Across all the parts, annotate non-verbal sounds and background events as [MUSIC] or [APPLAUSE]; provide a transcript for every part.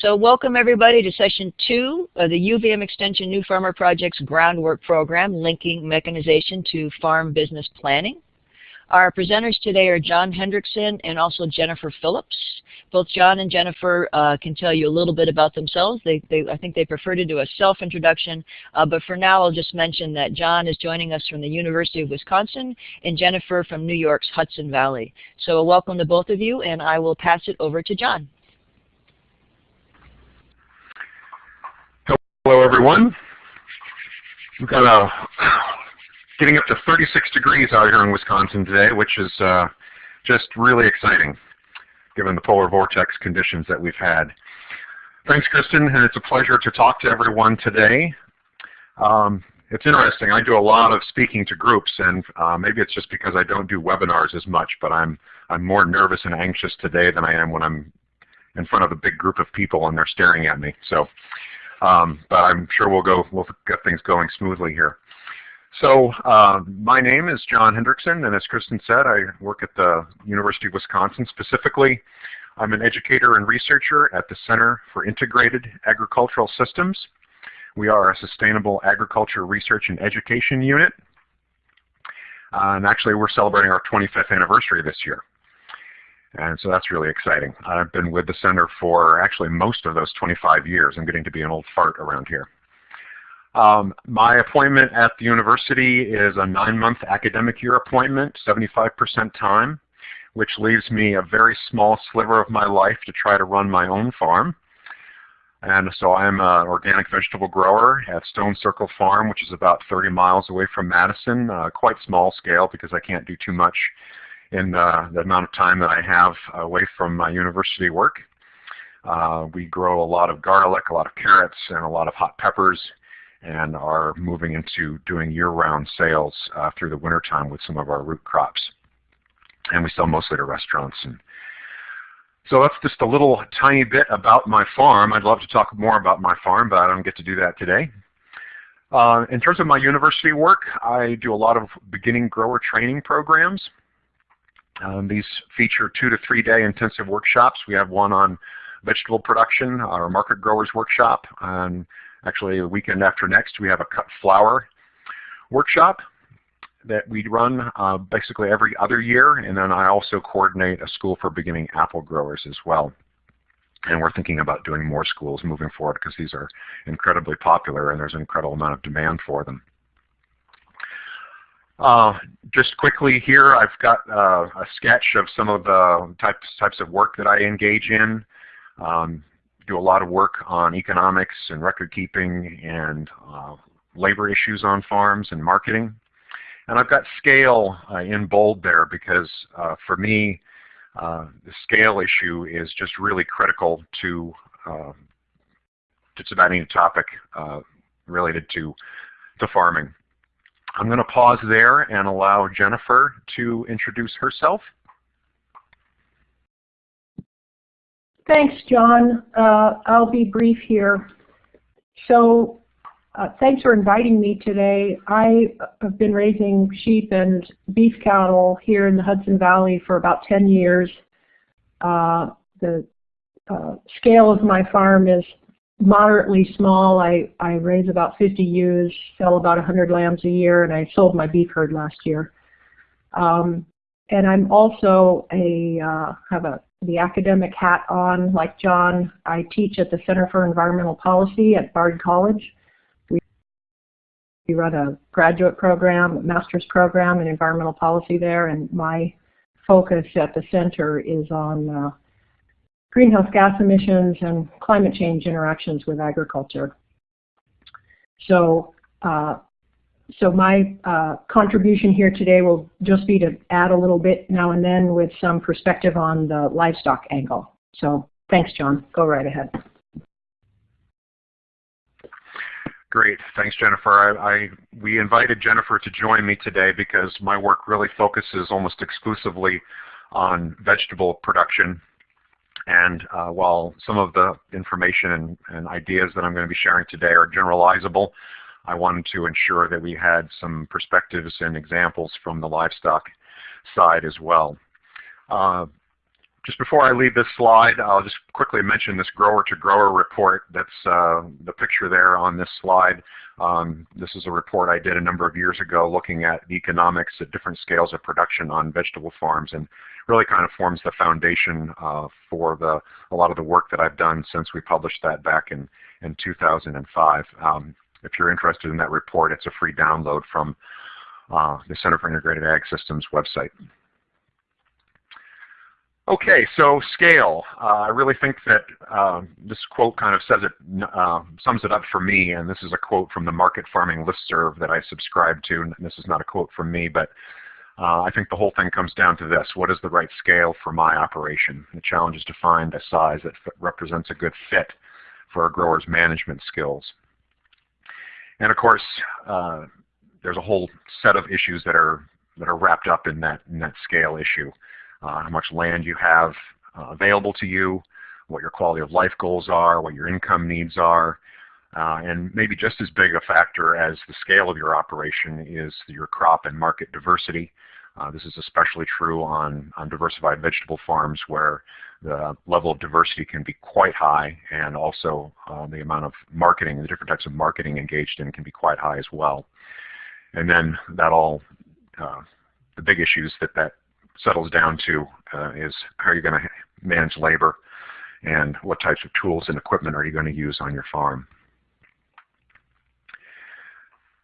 So welcome everybody to session two of the UVM Extension New Farmer Project's groundwork program, linking mechanization to farm business planning. Our presenters today are John Hendrickson and also Jennifer Phillips. Both John and Jennifer uh, can tell you a little bit about themselves. They, they, I think they prefer to do a self-introduction, uh, but for now I'll just mention that John is joining us from the University of Wisconsin and Jennifer from New York's Hudson Valley. So welcome to both of you and I will pass it over to John. Hello everyone. We've got a [SIGHS] getting up to 36 degrees out here in Wisconsin today, which is uh, just really exciting given the polar vortex conditions that we've had. Thanks, Kristen, and it's a pleasure to talk to everyone today. Um, it's interesting. I do a lot of speaking to groups, and uh, maybe it's just because I don't do webinars as much, but I'm I'm more nervous and anxious today than I am when I'm in front of a big group of people and they're staring at me. So, um, but I'm sure we'll go we'll get things going smoothly here. So uh, my name is John Hendrickson, and as Kristen said, I work at the University of Wisconsin. Specifically, I'm an educator and researcher at the Center for Integrated Agricultural Systems. We are a sustainable agriculture research and education unit. Uh, and actually, we're celebrating our 25th anniversary this year. And so that's really exciting. I've been with the center for actually most of those 25 years. I'm getting to be an old fart around here. Um, my appointment at the university is a nine-month academic year appointment, 75% time, which leaves me a very small sliver of my life to try to run my own farm. And so I'm an organic vegetable grower at Stone Circle Farm, which is about 30 miles away from Madison, uh, quite small scale because I can't do too much in uh, the amount of time that I have away from my university work. Uh, we grow a lot of garlic, a lot of carrots, and a lot of hot peppers and are moving into doing year-round sales uh, through the wintertime with some of our root crops. And we sell mostly to restaurants. And so that's just a little tiny bit about my farm. I'd love to talk more about my farm, but I don't get to do that today. Uh, in terms of my university work, I do a lot of beginning grower training programs. Um, these feature two to three day intensive workshops. We have one on vegetable production, our market growers workshop, and Actually, the weekend after next, we have a cut flower workshop that we run uh, basically every other year, and then I also coordinate a school for beginning apple growers as well. And we're thinking about doing more schools moving forward because these are incredibly popular and there's an incredible amount of demand for them. Uh, just quickly here, I've got uh, a sketch of some of the types, types of work that I engage in. Um, do a lot of work on economics and record keeping and uh, labor issues on farms and marketing. And I've got scale uh, in bold there because uh, for me, the scale issue is just really critical to just about any topic related to, to farming. I'm going to pause there and allow Jennifer to introduce herself. Thanks, John. Uh, I'll be brief here. So uh, thanks for inviting me today. I have been raising sheep and beef cattle here in the Hudson Valley for about 10 years. Uh, the uh, scale of my farm is moderately small. I, I raise about 50 ewes, sell about 100 lambs a year, and I sold my beef herd last year. Um, and I'm also a uh, have a the academic hat on, like John. I teach at the Center for Environmental Policy at Bard College. We, we run a graduate program, a master's program in environmental policy there, and my focus at the center is on uh, greenhouse gas emissions and climate change interactions with agriculture. So uh, so my uh, contribution here today will just be to add a little bit now and then with some perspective on the livestock angle. So thanks, John. Go right ahead. Great. Thanks, Jennifer. I, I, we invited Jennifer to join me today because my work really focuses almost exclusively on vegetable production. And uh, while some of the information and, and ideas that I'm going to be sharing today are generalizable, I wanted to ensure that we had some perspectives and examples from the livestock side as well. Uh, just before I leave this slide, I'll just quickly mention this grower-to-grower report. That's uh, the picture there on this slide. Um, this is a report I did a number of years ago looking at the economics at different scales of production on vegetable farms and really kind of forms the foundation uh, for the, a lot of the work that I've done since we published that back in, in 2005. Um, if you're interested in that report, it's a free download from uh, the Center for Integrated Ag Systems website. Okay, so scale. Uh, I really think that uh, this quote kind of says it, uh, sums it up for me, and this is a quote from the Market Farming Listserv that I subscribe to. And this is not a quote from me, but I think the whole thing comes down to this. What is the right scale for my operation? The challenge is to find a size that represents a good fit for a grower's management skills. And of course, uh, there's a whole set of issues that are that are wrapped up in that in that scale issue. Uh, how much land you have uh, available to you, what your quality of life goals are, what your income needs are, uh, and maybe just as big a factor as the scale of your operation is your crop and market diversity. Uh, this is especially true on, on diversified vegetable farms where the level of diversity can be quite high and also uh, the amount of marketing, the different types of marketing engaged in can be quite high as well. And then that all, uh, the big issues that that settles down to uh, is how are you going to manage labor and what types of tools and equipment are you going to use on your farm.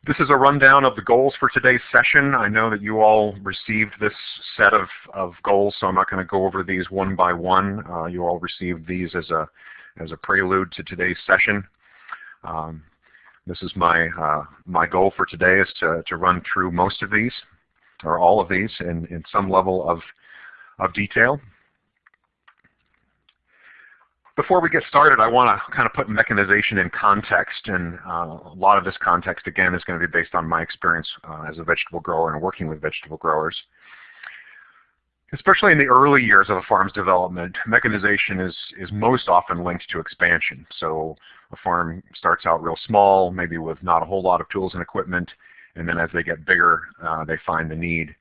This is a rundown of the goals for today's session. I know that you all received this set of, of goals, so I'm not going to go over these one by one. Uh, you all received these as a, as a prelude to today's session. Um, this is my, uh, my goal for today is to, to run through most of these, or all of these, in, in some level of, of detail. Before we get started, I want to kind of put mechanization in context, and uh, a lot of this context, again, is going to be based on my experience uh, as a vegetable grower and working with vegetable growers. Especially in the early years of a farm's development, mechanization is, is most often linked to expansion. So a farm starts out real small, maybe with not a whole lot of tools and equipment, and then as they get bigger, uh, they find the need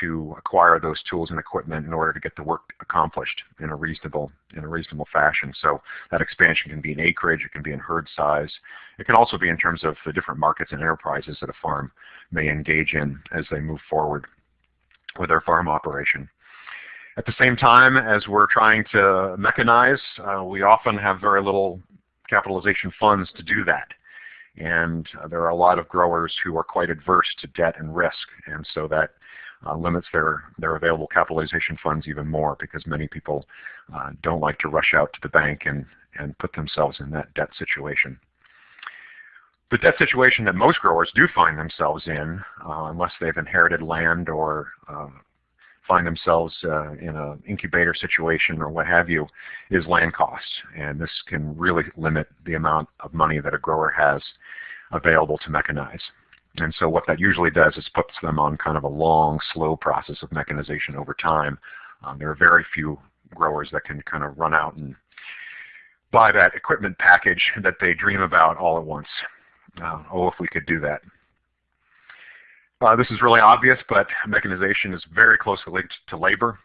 to acquire those tools and equipment in order to get the work accomplished in a reasonable in a reasonable fashion. So that expansion can be in acreage, it can be in herd size, it can also be in terms of the different markets and enterprises that a farm may engage in as they move forward with their farm operation. At the same time as we're trying to mechanize, uh, we often have very little capitalization funds to do that. And uh, there are a lot of growers who are quite adverse to debt and risk, and so that uh, limits their, their available capitalization funds even more because many people uh, don't like to rush out to the bank and, and put themselves in that debt situation. The debt situation that most growers do find themselves in, uh, unless they've inherited land or uh, find themselves uh, in an incubator situation or what have you, is land costs. And this can really limit the amount of money that a grower has available to mechanize. And so what that usually does is puts them on kind of a long, slow process of mechanization over time. Um, there are very few growers that can kind of run out and buy that equipment package that they dream about all at once. Uh, oh, if we could do that. Uh, this is really obvious, but mechanization is very closely linked to labor.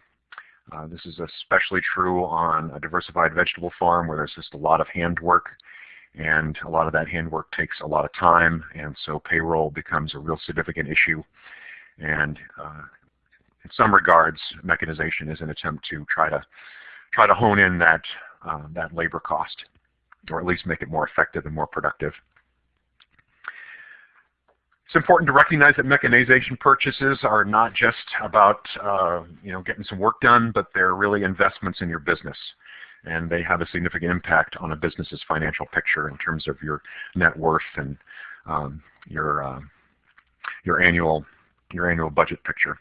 Uh, this is especially true on a diversified vegetable farm where there's just a lot of handwork and a lot of that handwork takes a lot of time, and so payroll becomes a real significant issue. And uh, in some regards, mechanization is an attempt to try to try to hone in that uh, that labor cost, or at least make it more effective and more productive. It's important to recognize that mechanization purchases are not just about uh, you know getting some work done, but they're really investments in your business and they have a significant impact on a business's financial picture in terms of your net worth and um, your uh, your annual your annual budget picture,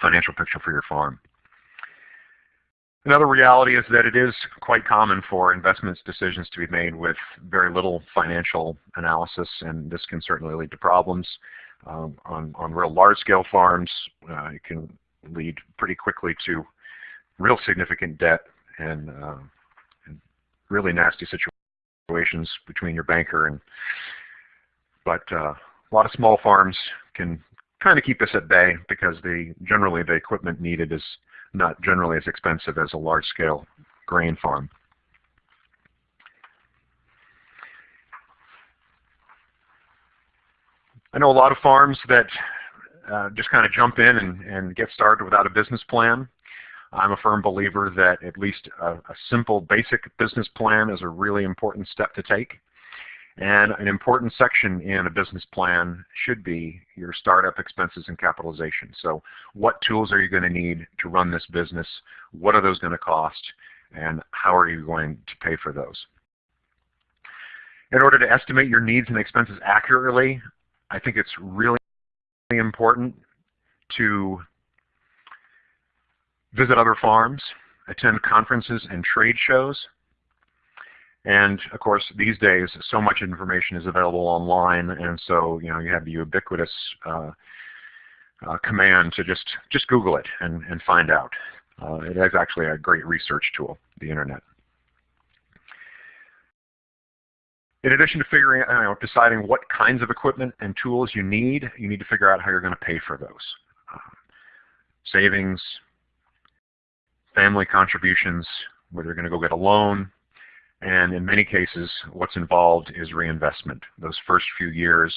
financial picture for your farm. Another reality is that it is quite common for investments decisions to be made with very little financial analysis, and this can certainly lead to problems. Um, on, on real large-scale farms, uh, it can lead pretty quickly to real significant debt and, uh, and really nasty situations between your banker and but uh, a lot of small farms can kind of keep this at bay because the generally the equipment needed is not generally as expensive as a large-scale grain farm. I know a lot of farms that uh, just kind of jump in and, and get started without a business plan. I'm a firm believer that at least a, a, simple basic business plan is a really important step to take. And an important section in a business plan should be your startup expenses and capitalization. So what tools are you going to need to run this business? What are those going to cost? And how are you going to pay for those? In order to estimate your needs and expenses accurately, I think it's really important to visit other farms, attend conferences and trade shows. And of course, these days, so much information is available online, and so you know you have the ubiquitous uh, uh, command to just just Google it and and find out. Uh, it is actually a great research tool, the internet. In addition to figuring, you know, deciding what kinds of equipment and tools you need, you need to figure out how you're going to pay for those. Um, savings, family contributions, whether you're going to go get a loan, and in many cases, what's involved is reinvestment. Those first few years,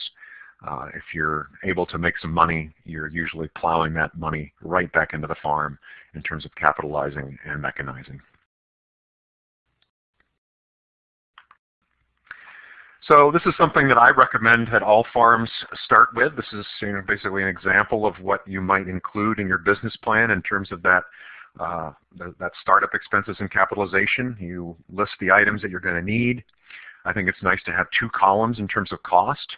uh, if you're able to make some money, you're usually plowing that money right back into the farm in terms of capitalizing and mechanizing. So this is something that I recommend that all farms start with. This is you know, basically an example of what you might include in your business plan in terms of that uh, that startup expenses and capitalization. You list the items that you're going to need. I think it's nice to have two columns in terms of cost.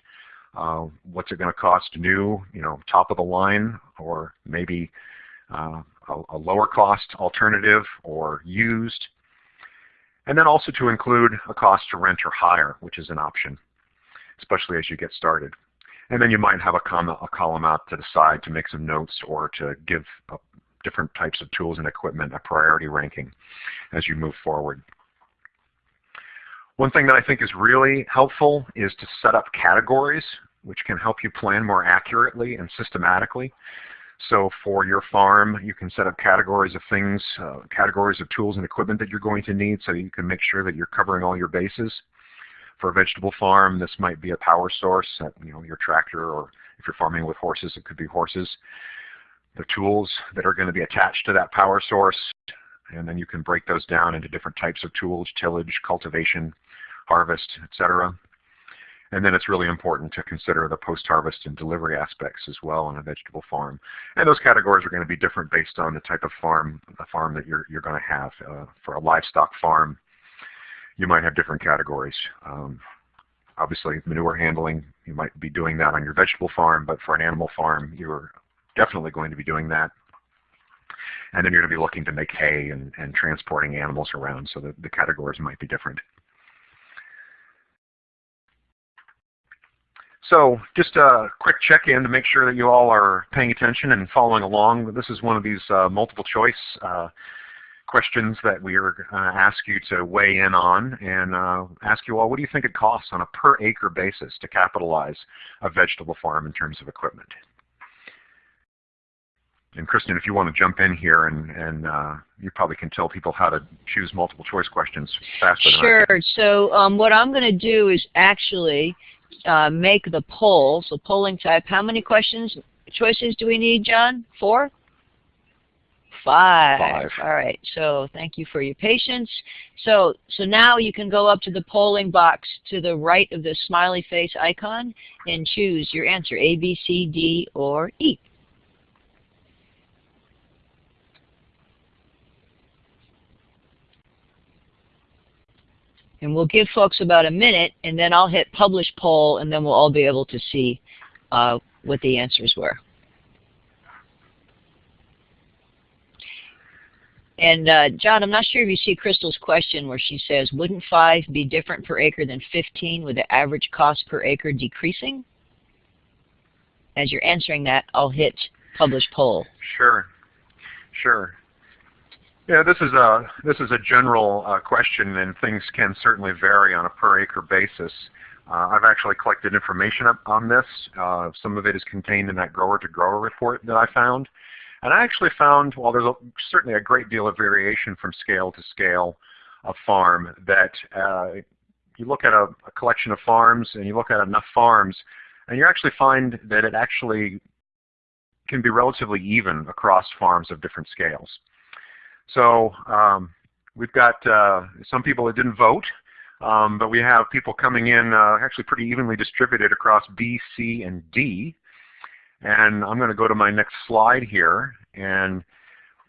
Uh, what's it going to cost new, you know, top of the line, or maybe uh, a, a lower cost alternative or used. And then also to include a cost to rent or hire, which is an option, especially as you get started. And then you might have a, a column out to the side to make some notes or to give different types of tools and equipment a priority ranking as you move forward. One thing that I think is really helpful is to set up categories which can help you plan more accurately and systematically. So for your farm, you can set up categories of things, uh, categories of tools and equipment that you're going to need so you can make sure that you're covering all your bases. For a vegetable farm, this might be a power source, uh, you know, your tractor, or if you're farming with horses, it could be horses. The tools that are going to be attached to that power source, and then you can break those down into different types of tools, tillage, cultivation, harvest, etc. And then it's really important to consider the post-harvest and delivery aspects as well on a vegetable farm. And those categories are going to be different based on the type of farm, the farm that you're, you're going to have. Uh, for a livestock farm, you might have different categories. Um, obviously, manure handling, you might be doing that on your vegetable farm, but for an animal farm, you're definitely going to be doing that. And then you're going to be looking to make hay and, and transporting animals around, so the, the categories might be different. So just a quick check-in to make sure that you all are paying attention and following along. This is one of these uh, multiple choice uh, questions that we are going to ask you to weigh in on and uh, ask you all, what do you think it costs on a per acre basis to capitalize a vegetable farm in terms of equipment? And Kristen, if you want to jump in here and, and uh, you probably can tell people how to choose multiple choice questions faster Sure. So um, what I'm going to do is actually uh, make the poll. So polling type, how many questions, choices do we need, John? Four? Five. Five. All right. So thank you for your patience. So so now you can go up to the polling box to the right of the smiley face icon and choose your answer, A, B, C, D, or E. And we'll give folks about a minute, and then I'll hit Publish Poll, and then we'll all be able to see uh, what the answers were. And uh, John, I'm not sure if you see Crystal's question where she says, wouldn't 5 be different per acre than 15 with the average cost per acre decreasing? As you're answering that, I'll hit Publish Poll. Sure, sure. Yeah, this is a this is a general uh, question, and things can certainly vary on a per acre basis. Uh, I've actually collected information on this. Uh, some of it is contained in that grower to grower report that I found. And I actually found, while there's a, certainly a great deal of variation from scale to scale of farm, that uh, you look at a, a collection of farms and you look at enough farms, and you actually find that it actually can be relatively even across farms of different scales. So um, we've got uh, some people that didn't vote, um, but we have people coming in uh, actually pretty evenly distributed across B, C, and D. And I'm going to go to my next slide here. And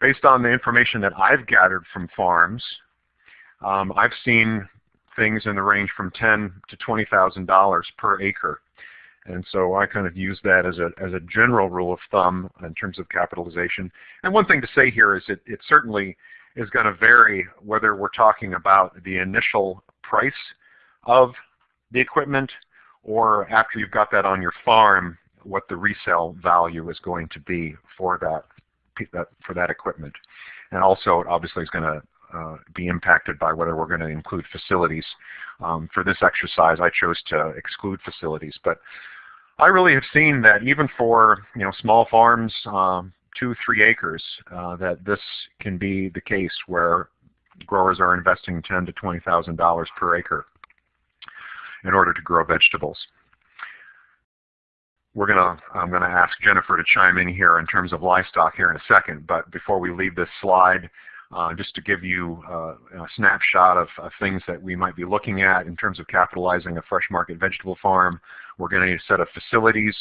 based on the information that I've gathered from farms, um, I've seen things in the range from ten to $20,000 per acre. And so I kind of use that as a, as a general rule of thumb in terms of capitalization. And one thing to say here is it, it certainly is going to vary whether we're talking about the initial price of the equipment or after you've got that on your farm, what the resale value is going to be for that, for that equipment. And also, it obviously is going to uh, be impacted by whether we're going to include facilities. Um, for this exercise, I chose to exclude facilities, but I really have seen that even for you know small farms, um, two, three acres, uh, that this can be the case where growers are investing ten to twenty thousand dollars per acre in order to grow vegetables. We're gonna I'm gonna ask Jennifer to chime in here in terms of livestock here in a second, but before we leave this slide, just to give you uh, a snapshot of, of, things that we might be looking at in terms of capitalizing a fresh market vegetable farm. We're going to need a set of facilities.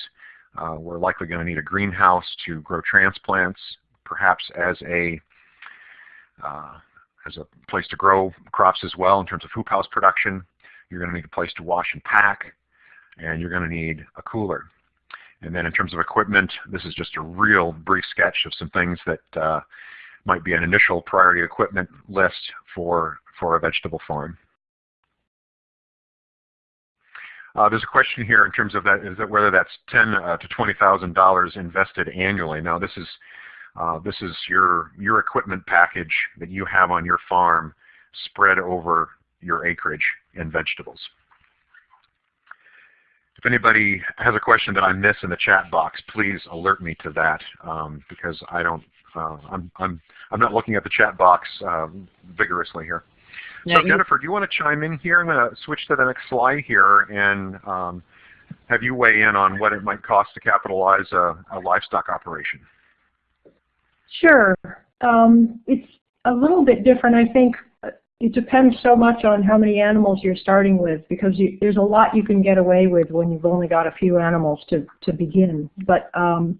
Uh, we're likely going to need a greenhouse to grow transplants, perhaps as a uh, as a place to grow crops as well in terms of hoop house production. You're going to need a place to wash and pack, and you're going to need a cooler. And then in terms of equipment, this is just a real brief sketch of some things that uh, might be an initial priority equipment list for, for a vegetable farm. Uh, there's a question here in terms of that, is that whether that's ten uh, to twenty thousand dollars invested annually. Now this is uh, this is your your equipment package that you have on your farm spread over your acreage and vegetables. If anybody has a question that I miss in the chat box, please alert me to that um, because I don't uh, I'm, I'm, I'm not looking at the chat box uh, vigorously here. so Jennifer, do you want to chime in here? I'm going to switch to the next slide here and um, have you weigh in on what it might cost to capitalize a, a livestock operation. Sure. Um, it's a little bit different. I think it depends so much on how many animals you're starting with because you, there's a lot you can get away with when you've only got a few animals to, to begin. But um,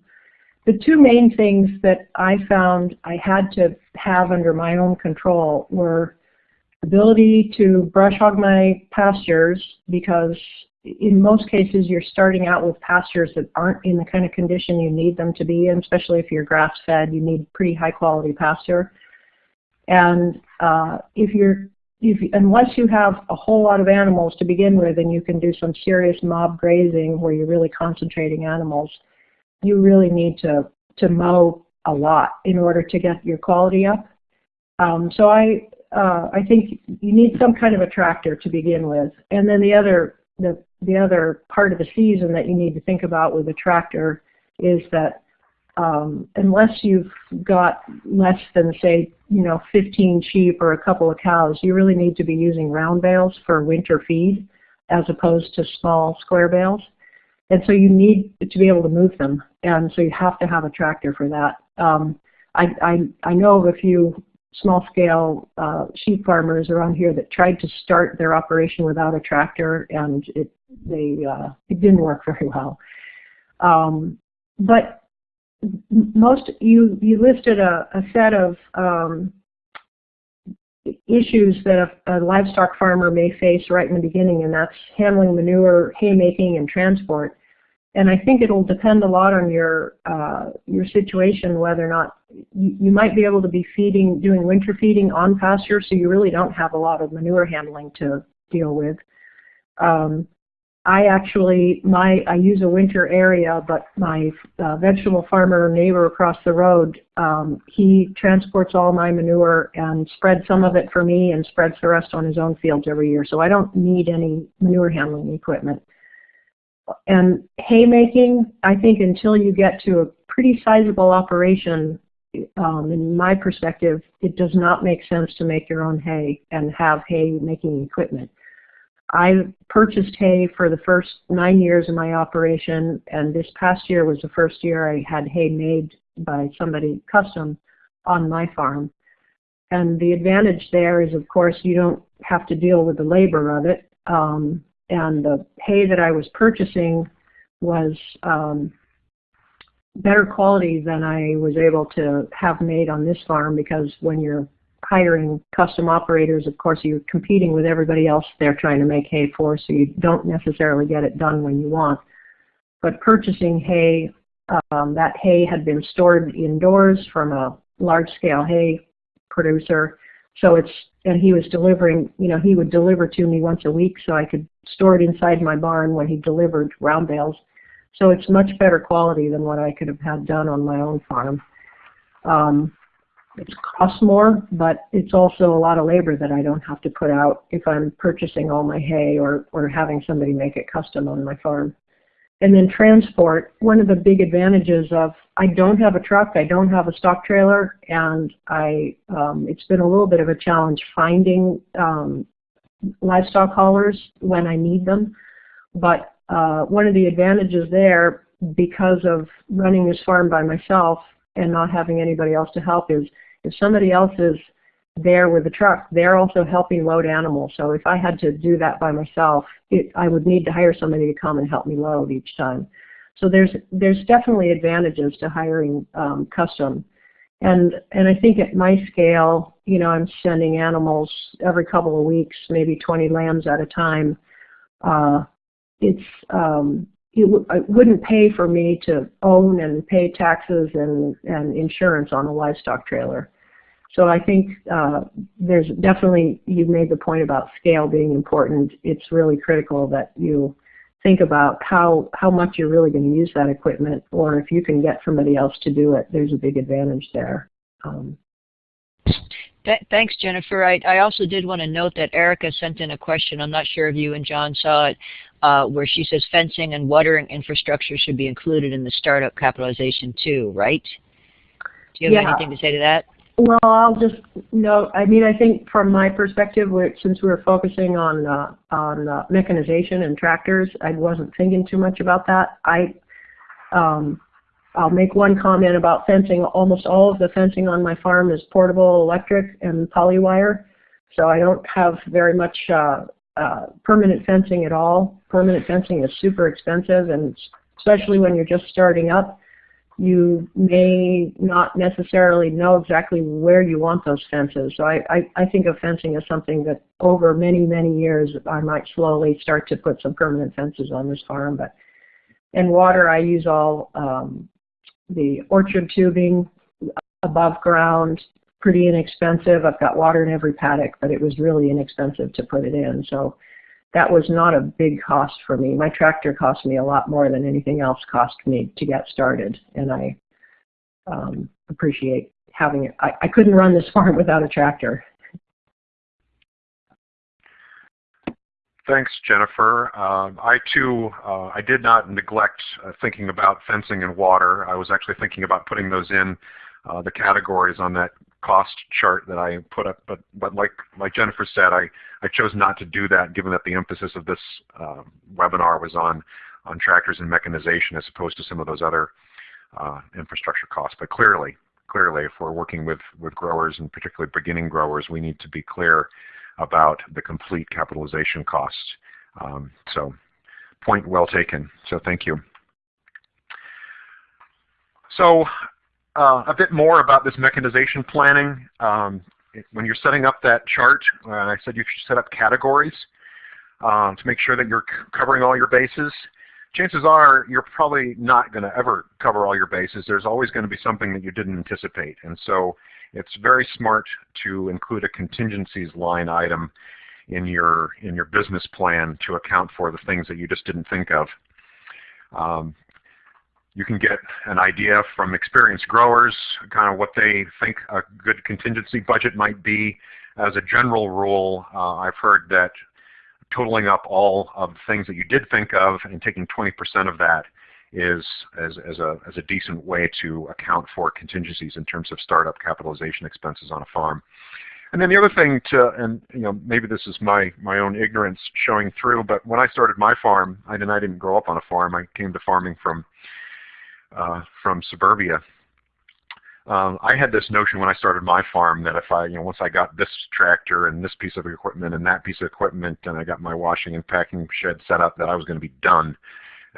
the two main things that I found I had to have under my own control were ability to brush hog my pastures because in most cases you're starting out with pastures that aren't in the kind of condition you need them to be in, especially if you're grass fed, you need pretty high quality pasture. And uh, if you're if, unless you have a whole lot of animals to begin with and you can do some serious mob grazing where you're really concentrating animals, you really need to, to mow a lot in order to get your quality up. Um, so I, uh, I think you need some kind of a tractor to begin with. And then the other, the, the other part of the season that you need to think about with a tractor is that um, unless you've got less than say, you know, 15 sheep or a couple of cows, you really need to be using round bales for winter feed as opposed to small square bales. And so you need to be able to move them. And so you have to have a tractor for that. Um, I, I, I know of a few small-scale uh, sheep farmers around here that tried to start their operation without a tractor, and it they uh, it didn't work [LAUGHS] very well. Um, but most you you listed a, a set of um, issues that a, a, livestock farmer may face right in the beginning, and that's handling manure, haymaking, and transport. And I think it'll depend a lot on your uh, your situation, whether or not you, you, might be able to be feeding, doing winter feeding on pasture, so you really don't have a lot of manure handling to deal with. Um, I actually, my I use a winter area, but my uh, vegetable farmer neighbor across the road, um, he transports all my manure and spreads some of it for me and spreads the rest on his own fields every year. So I don't need any manure handling equipment. and haymaking, I think until you get to a pretty sizable operation, um, in my perspective, it does not make sense to make your own hay and have hay making equipment. I purchased hay for the first nine years of my operation, and this past year was the first year I had hay made by somebody custom on my farm. And the advantage there is, of course, you don't have to deal with the labor of it. Um, and the hay that I was purchasing was um, better quality than I was able to have made on this farm because when you're hiring custom operators, of course, you're competing with everybody else they're trying to make hay for, so you don't necessarily get it done when you want. But purchasing hay, um, that hay had been stored indoors from a large-scale hay producer, so it's and he was delivering, you know, he would deliver to me once a week, so I could store it inside my barn when he delivered round bales. So it's much better quality than what I could have had done on my own farm. Um, it costs more, but it's also a lot of labor that I don't have to put out if I'm purchasing all my hay or, or having somebody make it custom on my farm. And then transport, one of the big advantages of I don't have a truck, I don't have a stock trailer, and I um, it's been a little bit of a challenge finding um, livestock haulers when I need them. But uh, one of the advantages there, because of running this farm by myself and not having anybody else to help, is if somebody else is there with the truck, they're also helping load animals. So if I had to do that by myself, it, I would need to hire somebody to come and help me load each time. So there's there's definitely advantages to hiring um, custom. And and I think at my scale, you know, I'm sending animals every couple of weeks, maybe 20 lambs at a time. Uh, it's um, it, it wouldn't pay for me to own and pay taxes and, and insurance on a livestock trailer. So I think uh, there's definitely, you made the point about scale being important. It's really critical that you think about how, how much you're really going to use that equipment, or if you can get somebody else to do it, there's a big advantage there. Um, Th thanks, Jennifer. I, I, also did want to note that Erica sent in a question. I'm not sure if you and John saw it, uh, where she says fencing and watering infrastructure should be included in the startup capitalization too, right? Do you have yeah. anything to say to that? Well, I'll just note, I mean, I think from my perspective, since we were focusing on uh, on uh, mechanization and tractors, I wasn't thinking too much about that. I um, I'll make one comment about fencing. Almost all of the fencing on my farm is portable electric and polywire, so I don't have very much uh, uh, permanent fencing at all. Permanent fencing is super expensive, and especially when you're just starting up, you may not necessarily know exactly where you want those fences. So I, I, I think of fencing as something that over many, many years I might slowly start to put some permanent fences on this farm. But in water, I use all um, the orchard tubing above ground, pretty inexpensive. I've got water in every paddock, but it was really inexpensive to put it in. So that was not a big cost for me. My tractor cost me a lot more than anything else cost me to get started, and I um, appreciate having it. I, I couldn't run this [LAUGHS] farm without a tractor. Thanks, Jennifer. Uh, I too, uh, I did not neglect uh, thinking about fencing and water. I was actually thinking about putting those in uh, the categories on that cost chart that I put up. But, but like, like Jennifer said, I, I chose not to do that given that the emphasis of this uh, webinar was on, on tractors and mechanization as opposed to some of those other uh, infrastructure costs. But clearly, clearly, if we're working with, with growers and particularly beginning growers, we need to be clear about the complete capitalization costs. Um, so point well taken. So thank you. So uh, a bit more about this mechanization planning. Um, when you're setting up that chart, uh, I said you should set up categories um, to make sure that you're covering all your bases. Chances are you're probably not going to ever cover all your bases. There's always going to be something that you didn't anticipate. And so it's very smart to include a contingencies line item in your in your business plan to account for the things that you just didn't think of. Um, you can get an idea from experienced growers, kind of what they think a good contingency budget might be. As a general rule, uh, I've heard that totaling up all of the things that you did think of and taking 20% of that is as, as, a, as a decent way to account for contingencies in terms of startup capitalization expenses on a farm. And then the other thing to, and you know, maybe this is my, my own ignorance showing through, but when I started my farm, I, didn't I didn't grow up on a farm, I came to farming from, uh, from suburbia. Um, I had this notion when I started my farm that if I, you know, once I got this tractor and this piece of equipment and that piece of equipment and I got my washing and packing shed set up that I was going to be done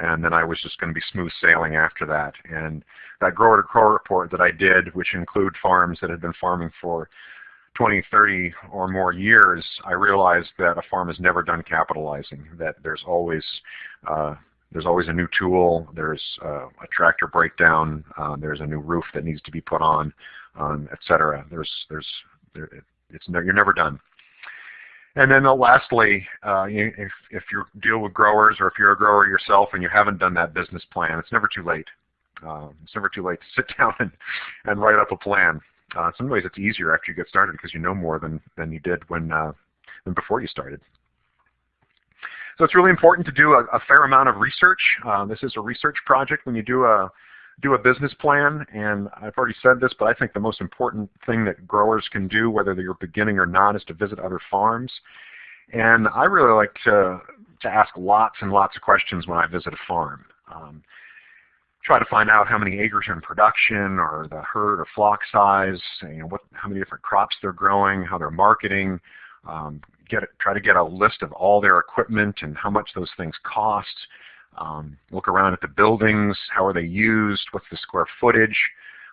and then I was just going to be smooth sailing after that. And that grower to grower report that I did, which include farms that had been farming for 20, 30 or more years, I realized that a farm is never done capitalizing, that there's always uh, there's always a new tool, there's uh, a tractor breakdown, uh, there's a new roof that needs to be put on, um, etc. There's, there's, there, it's ne you're never done. And then uh, lastly, uh, if, if you deal with growers or if you're a grower yourself and you haven't done that business plan, it's never too late. Uh, it's never too late to [LAUGHS] sit down and, and write up a plan. Uh, in some ways it's easier after you get started because you know more than, than you did when, uh, than before you started. So it's really important to do a, a fair amount of research. Uh, this is a research project when you do a do a business plan, and I've already said this, but I think the most important thing that growers can do, whether you're beginning or not, is to visit other farms. And I really like to, to ask lots and lots of questions when I visit a farm. Um, try to find out how many acres are in production, or the herd or flock size, you know, what, how many different crops they're growing, how they're marketing, um, get try to get a list of all their equipment and how much those things cost. Um, look around at the buildings, how are they used, what's the square footage,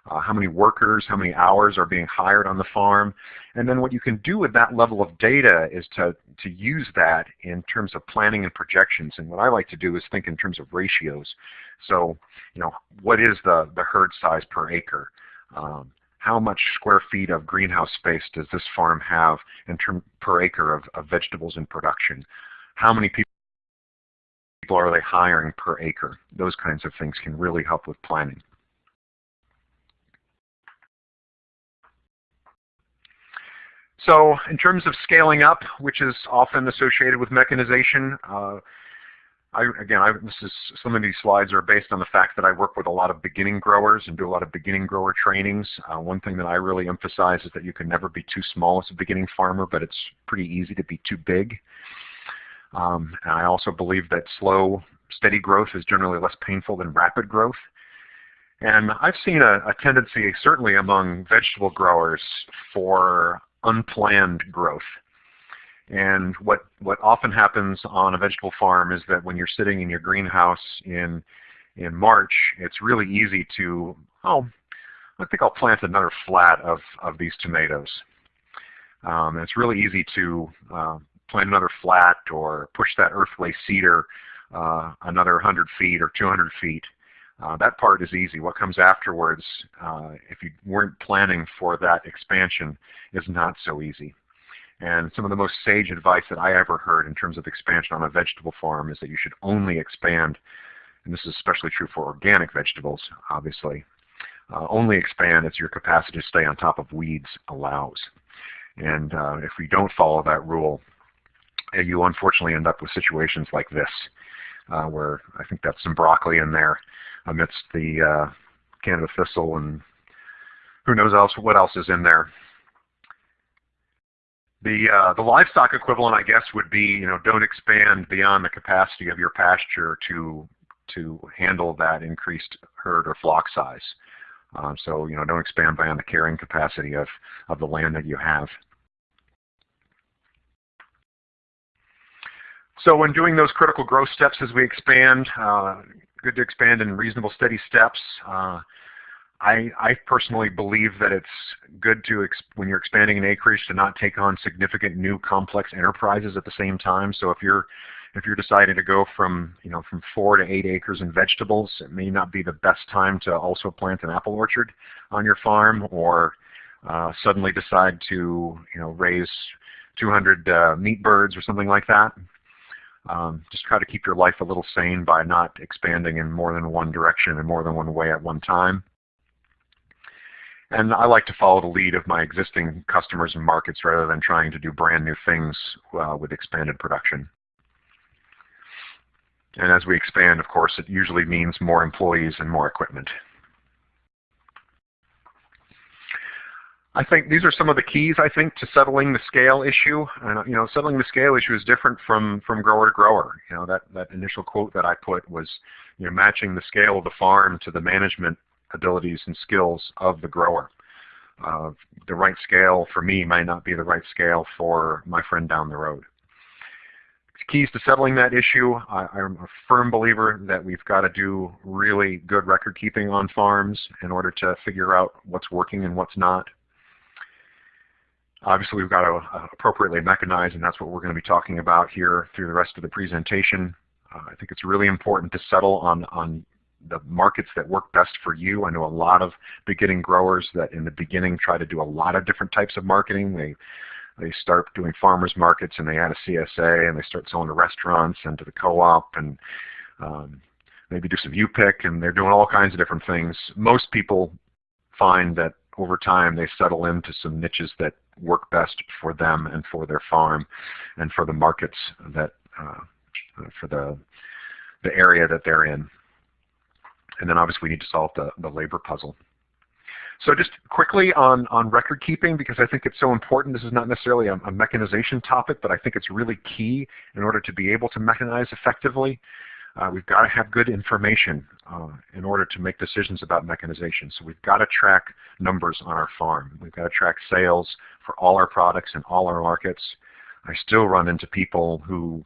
uh, how many workers, how many hours are being hired on the farm. And then what you can do with that level of data is to, to use that in terms of planning and projections. And what I like to do is think in terms of ratios. So, you know, what is the, the herd size per acre? Um, how much square feet of greenhouse space does this farm have in term per acre of, of vegetables in production? How many people are they hiring per acre? Those kinds of things can really help with planning. So in terms of scaling up, which is often associated with mechanization, uh, I, again, I, this is some of these slides are based on the fact that I work with a lot of beginning growers and do a lot of beginning grower trainings. Uh, one thing that I really emphasize is that you can never be too small as a beginning farmer, but it's pretty easy to be too big. Um, and I also believe that slow, steady growth is generally less painful than rapid growth. And I've seen a, a tendency, certainly among vegetable growers, for unplanned growth. And what, what often happens on a vegetable farm is that when you're sitting in your greenhouse in, in March, it's really easy to, oh, I think I'll plant another flat of, of these tomatoes. Um, it's really easy to uh, plant another flat or push that earthway seeder uh, another 100 feet or 200 feet. Uh, that part is easy. What comes afterwards, uh, if you weren't planning for that expansion, is not so easy. And some of the most sage advice that I ever heard in terms of expansion on a vegetable farm is that you should only expand, and this is especially true for organic vegetables, obviously, uh, only expand as your capacity to stay on top of weeds allows. And uh, if we don't follow that rule, uh, you unfortunately end up with situations like this, uh, where I think that's some broccoli in there amidst the uh, Canada thistle and who knows else what else is in there. The, uh, the livestock equivalent, I guess, would be, you know, don't expand beyond the capacity of your pasture to, to handle that increased herd or flock size. Um, so, you know, don't expand beyond the carrying capacity of, of the land that you have. So when doing those critical growth steps as we expand, uh, good to expand in reasonable steady steps. Uh, I, I personally believe that it's good to, when you're expanding an acreage, to not take on significant new complex enterprises at the same time. So if you're if you're deciding to go from you know from four to eight acres in vegetables, it may not be the best time to also plant an apple orchard on your farm, or uh, suddenly decide to you know raise 200 uh, meat birds or something like that. Um, just try to keep your life a little sane by not expanding in more than one direction and more than one way at one time. And I like to follow the lead of my existing customers and markets rather than trying to do brand new things uh, with expanded production. And as we expand, of course, it usually means more employees and more equipment. I think these are some of the keys, I think, to settling the scale issue. And, you know, settling the scale issue is different from, from grower to grower. You know, that, that initial quote that I put was, you know, matching the scale of the farm to the management abilities and skills of the grower. Uh, the right scale for me might not be the right scale for my friend down the road. Keys to settling that issue, I, I'm a firm believer that we've got to do really good record keeping on farms in order to figure out what's working and what's not. Obviously, we've got to uh, appropriately mechanize, and that's what we're going to be talking about here through the rest of the presentation. Uh, I think it's really important to settle on, on the markets that work best for you. I know a lot of beginning growers that in the beginning try to do a lot of different types of marketing. They they start doing farmers markets and they add a CSA and they start selling to restaurants and to the co-op and um, maybe do some U-pick and they're doing all kinds of different things. Most people find that over time they settle into some niches that work best for them and for their farm and for the markets that uh, for the the area that they're in. And then obviously we need to solve the, the labor puzzle. So just quickly on, on record keeping, because I think it's so important. This is not necessarily a, a, mechanization topic, but I think it's really key in order to be able to mechanize effectively. Uh, we've got to have good information uh, in order to make decisions about mechanization. So we've got to track numbers on our farm. We've got to track sales for all our products in all our markets. I still run into people who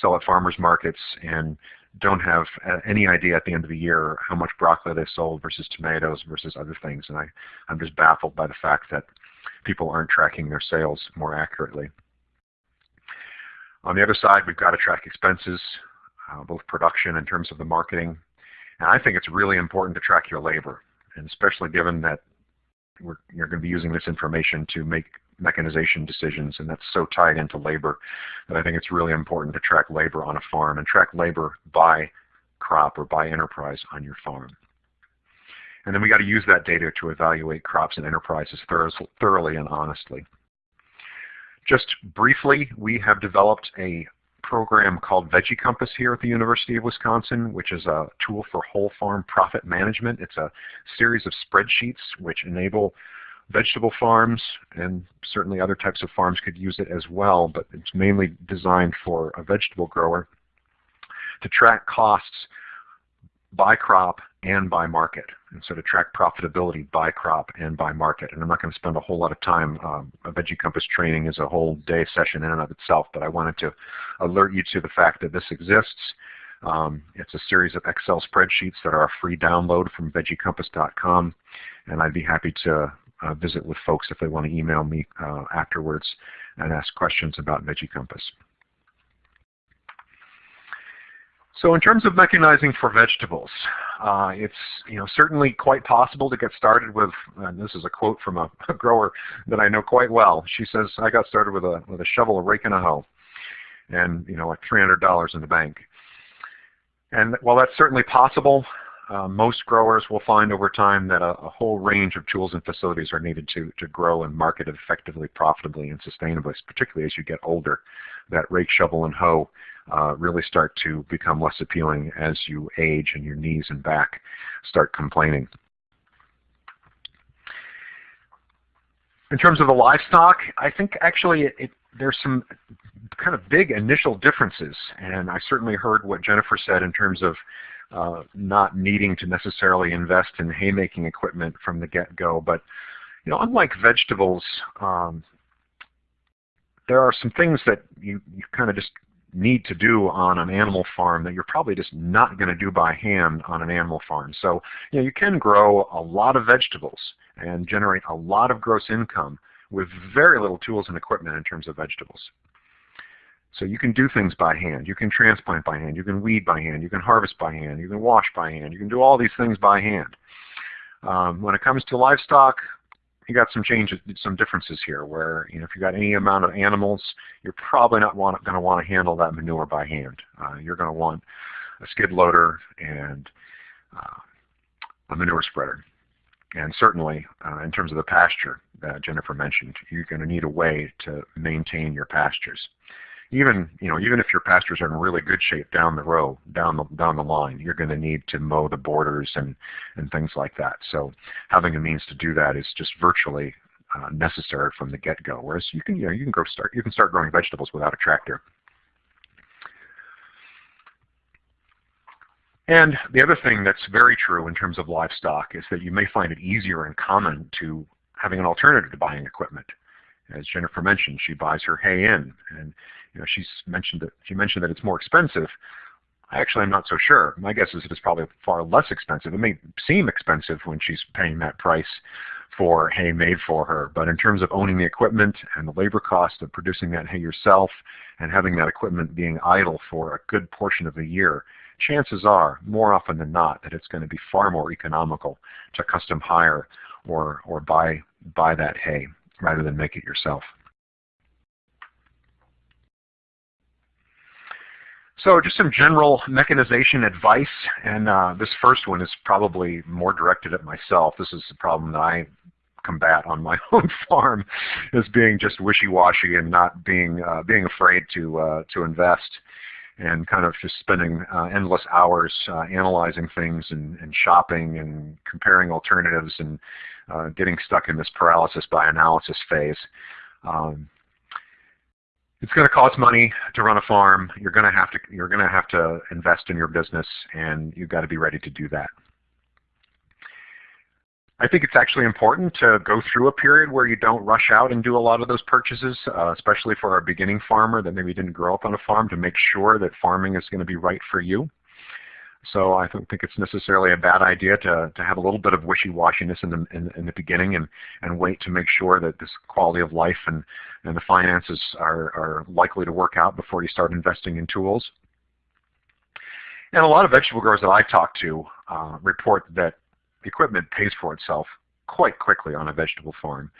sell at farmers markets and don't have uh, any idea at the end of the year how much broccoli they sold versus tomatoes versus other things. And I, I'm just baffled by the fact that people aren't tracking their sales more accurately. On the other side, we've got to track expenses uh, both production in terms of the marketing. And I think it's really important to track your labor, and especially given that we're, you're going to be using this information to make mechanization decisions, and that's so tied into labor that I think it's really important to track labor on a farm and track labor by crop or by enterprise on your farm. And then we got to use that data to evaluate crops and enterprises thoroughly and honestly. Just briefly, we have developed a program called Veggie Compass here at the University of Wisconsin, which is a tool for whole farm profit management. It's a series of spreadsheets which enable vegetable farms and certainly other types of farms could use it as well, but it's mainly designed for a vegetable grower to track costs by crop and by market. And so to track profitability by crop and by market. And I'm not going to spend a whole lot of time. Um, a Veggie Compass training is a whole day session in and of itself, but I wanted to alert you to the fact that this exists. Um, it's a series of Excel spreadsheets that are a free download from veggiecompass.com, and I'd be happy to uh, visit with folks if they want to email me uh, afterwards and ask questions about Veggie Compass. So in terms of mechanizing for vegetables, uh, it's you know certainly quite possible to get started with. And this is a quote from a, a, grower that I know quite well. She says, "I got started with a with a shovel, a rake, and a hoe, and you know like $300 in the bank." And while that's certainly possible, uh, most growers will find over time that a, a, whole range of tools and facilities are needed to, to grow and market effectively, profitably, and sustainably, particularly as you get older. That rake, shovel, and hoe uh, really start to become less appealing as you age and your knees and back start complaining. In terms of the livestock, I think actually it, there's some kind of big initial differences, and I certainly heard what Jennifer said in terms of uh, not needing to necessarily invest in haymaking equipment from the get-go. But you know, unlike vegetables, um, there are some things that you, you kind of just need to do on an animal farm that you're probably just not going to do by hand on an animal farm. So you know, you can grow a lot of vegetables and generate a lot of gross income with very little tools and equipment in terms of vegetables. So you can do things by hand. You can transplant by hand. You can weed by hand. You can harvest by hand. You can wash by hand. You can do all these things by hand. Um, when it comes to livestock, you got some changes, some differences here. Where you know, if you got any amount of animals, you're probably not going to want to handle that manure by hand. Uh, you're going to want a skid loader and uh, a manure spreader. And certainly, uh, in terms of the pasture that Jennifer mentioned, you're going to need a way to maintain your pastures. Even you know even if your pastures are in really good shape down the row, down the down the line, you're going to need to mow the borders and and things like that. So having a means to do that is just virtually uh, necessary from the get-go. Whereas you can you know you can grow start you can start growing vegetables without a tractor. And the other thing that's very true in terms of livestock is that you may find it easier and common to having an alternative to buying equipment. As Jennifer mentioned, she buys her hay in, and you know she's mentioned that she mentioned that it's more expensive. I actually am not so sure. My guess is it's probably far less expensive. It may seem expensive when she's paying that price for hay made for her, but in terms of owning the equipment and the labor cost of producing that hay yourself and having that equipment being idle for a good portion of the year, chances are, more often than not, that it's going to be far more economical to custom hire or, or buy, buy that hay rather than make it yourself. So just some general mechanization advice, and uh, this first one is probably more directed at myself. This is the problem that I combat on my [LAUGHS] own farm, is being just wishy-washy and not being uh, being afraid to uh, to invest and kind of just spending uh, endless hours uh, analyzing things and, and, shopping and comparing alternatives and uh, getting stuck in this paralysis by analysis phase. Um, it's going to cost money to run a farm. You're going to have to you're going to have to invest in your business, and you've got to be ready to do that. I think it's actually important to go through a period where you don't rush out and do a lot of those purchases, uh, especially for a beginning farmer that maybe didn't grow up on a farm to make sure that farming is going to be right for you. So I don't think it's necessarily a bad idea to, to have a little bit of wishy-washiness in the, in, in, the beginning and, and wait to make sure that this quality of life and, and the finances are, are likely to work out before you start investing in tools. And a lot of vegetable growers that I talk to uh, report that equipment pays for itself quite quickly on a vegetable farm.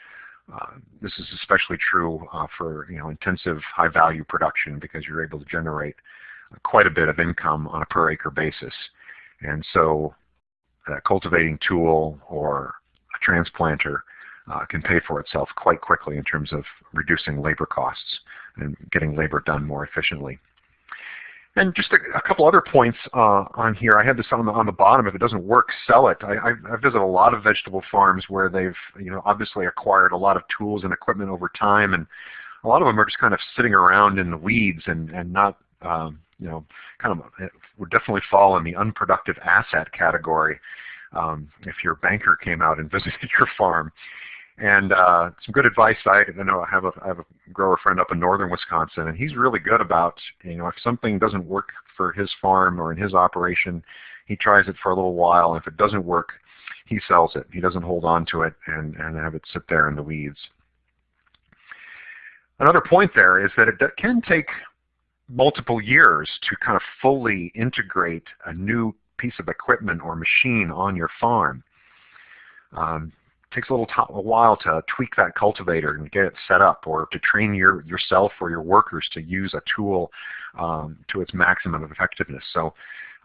Uh, this is especially true uh, for you know intensive high value production because you're able to generate quite a bit of income on a per acre basis. And so a cultivating tool or a transplanter uh, can pay for itself quite quickly in terms of reducing labor costs and getting labor done more efficiently. And just a, a couple other points uh, on here. I have this on the, on the bottom. If it doesn't work, sell it. I, I've, I've visited a lot of vegetable farms where they've, you know, obviously acquired a lot of tools and equipment over time, and a lot of them are just kind of sitting around in the weeds and and not, um, you know, kind of would definitely fall in the unproductive asset category. Um, if your banker came out and [LAUGHS] visited your farm, and uh, some good advice. I, I know I have a I have a grower friend up in northern Wisconsin, and he's really good about you know if something doesn't work for his farm or in his operation, he tries it for a little while. And if it doesn't work, he sells it. He doesn't hold on to it and and have it sit there in the weeds. Another point there is that it can take multiple years to kind of fully integrate a new piece of equipment or machine on your farm. Um, takes a little a while to tweak that cultivator and get it set up or to train your yourself or your workers to use a tool um, to its maximum of effectiveness. So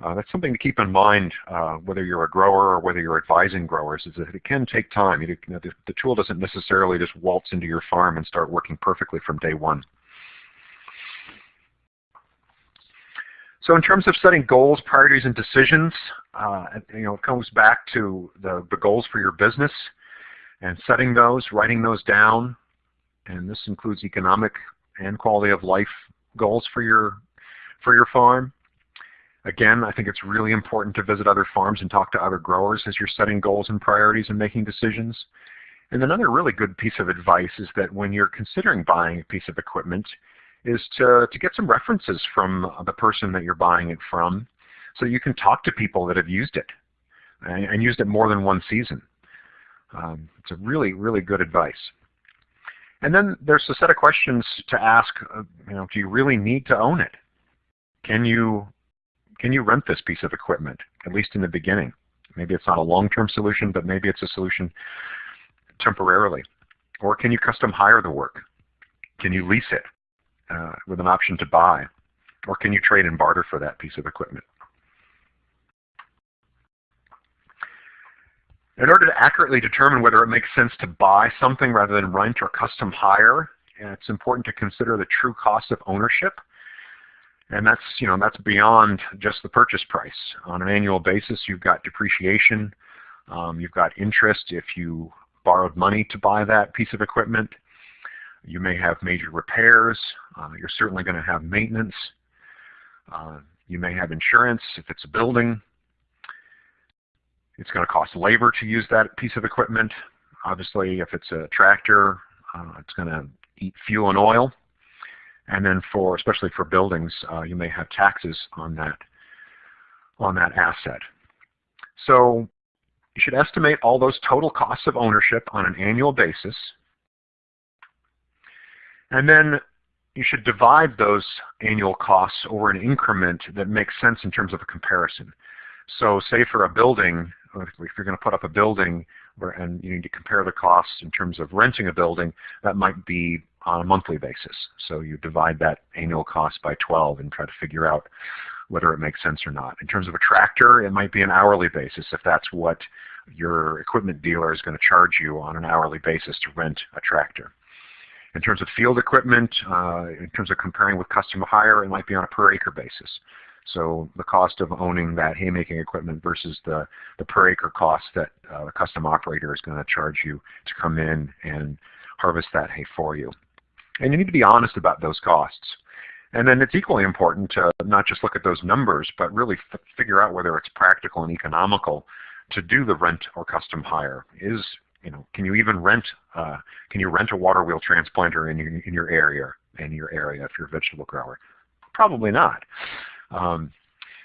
uh, that's something to keep in mind uh, whether you're a grower or whether you're advising growers is that it can take time. You know, the, the tool doesn't necessarily just waltz into your farm and start working perfectly from day one. So in terms of setting goals, priorities, and decisions, uh, you know, it comes back to the, the goals for your business and setting those, writing those down, and this includes economic and quality of life goals for your for your farm. Again, I think it's really important to visit other farms and talk to other growers as you're setting goals and priorities and making decisions. And another really good piece of advice is that when you're considering buying a piece of equipment is to, to get some references from the person that you're buying it from so you can talk to people that have used it and, and used it more than one season. Um, it's a really, really good advice. And then there's a set of questions to ask, you know, do you really need to own it? Can you, can you rent this piece of equipment, at least in the beginning? Maybe it's not a long-term solution, but maybe it's a solution temporarily. Or can you custom hire the work? Can you lease it uh, with an option to buy? Or can you trade and barter for that piece of equipment? In order to accurately determine whether it makes sense to buy something rather than rent or custom hire, it's important to consider the true cost of ownership. And that's, you know, that's beyond just the purchase price. On an annual basis, you've got depreciation, um, you've got interest if you borrowed money to buy that piece of equipment. You may have major repairs. Uh, you're certainly going to have maintenance. Uh, you may have insurance if it's a building. It's going to cost labor to use that piece of equipment. Obviously, if it's a tractor, uh, it's going to eat fuel and oil. And then for, especially for buildings, uh, you may have taxes on that, on that asset. So you should estimate all those total costs of ownership on an annual basis. And then you should divide those annual costs over an increment that makes sense in terms of a comparison. So say for a building, if you're going to put up a building and you need to compare the costs in terms of renting a building, that might be on a monthly basis. So you divide that annual cost by 12 and try to figure out whether it makes sense or not. In terms of a tractor, it might be an hourly basis if that's what your equipment dealer is going to charge you on an hourly basis to rent a tractor. In terms of field equipment, uh, in terms of comparing with custom hire, it might be on a per acre basis. So the cost of owning that haymaking equipment versus the, the per acre cost that uh, the custom operator is going to charge you to come in and harvest that hay for you. And you need to be honest about those costs. And then it's equally important to not just look at those numbers, but really figure out whether it's practical and economical to do the rent or custom hire. Is you know, can you even rent? Uh, can you rent a water wheel transplanter in your in your area in your area if you're a vegetable grower? Probably not. Um,